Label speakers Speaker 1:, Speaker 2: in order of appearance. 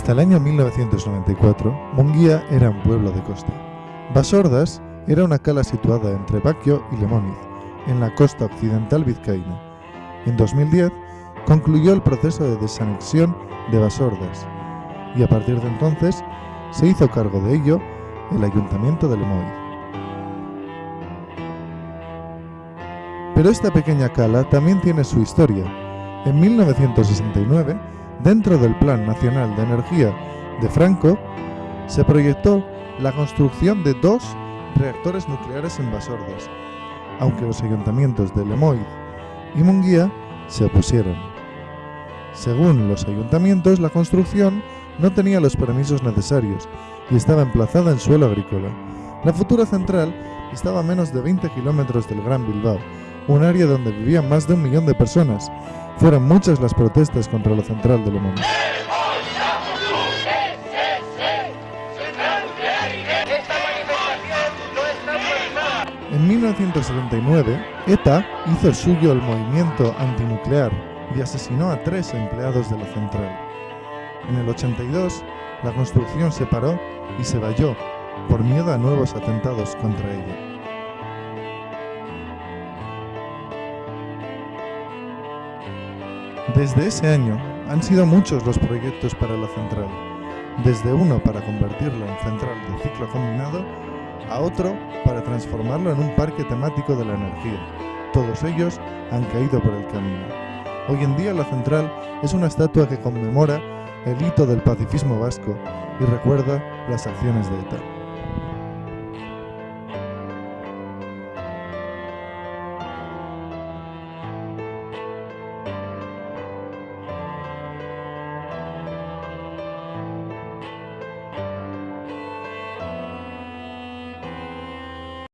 Speaker 1: Hasta el año 1994, Munguía era un pueblo de costa. Basordas era una cala situada entre Baquio y Lemóniz, en la costa occidental vizcaína. En 2010 concluyó el proceso de desanexión de Basordas y a partir de entonces se hizo cargo de ello el Ayuntamiento de Lemoiz. Pero esta pequeña cala también tiene su historia. En 1969, dentro del Plan Nacional de Energía de Franco, se proyectó la construcción de dos reactores nucleares en Basordas, aunque los ayuntamientos de Lemoiz y Munguía se opusieron. Según los ayuntamientos, la construcción no tenía los permisos necesarios y estaba emplazada en suelo agrícola. La futura central estaba a menos de 20 kilómetros del Gran Bilbao, un área donde vivían más de un millón de personas. Fueron muchas las protestas contra la central de Le Mans. En 1979, ETA hizo suyo el movimiento antinuclear y asesinó a tres empleados de la central. En el 82, la construcción se paró y se valló por miedo a nuevos atentados contra ella. Desde ese año han sido muchos los proyectos para la central, desde uno para convertirla en central de ciclo combinado a otro para transformarlo en un parque temático de la energía. Todos ellos han caído por el camino. Hoy en día la central es una estatua que conmemora el hito del pacifismo vasco y recuerda las acciones de ETA.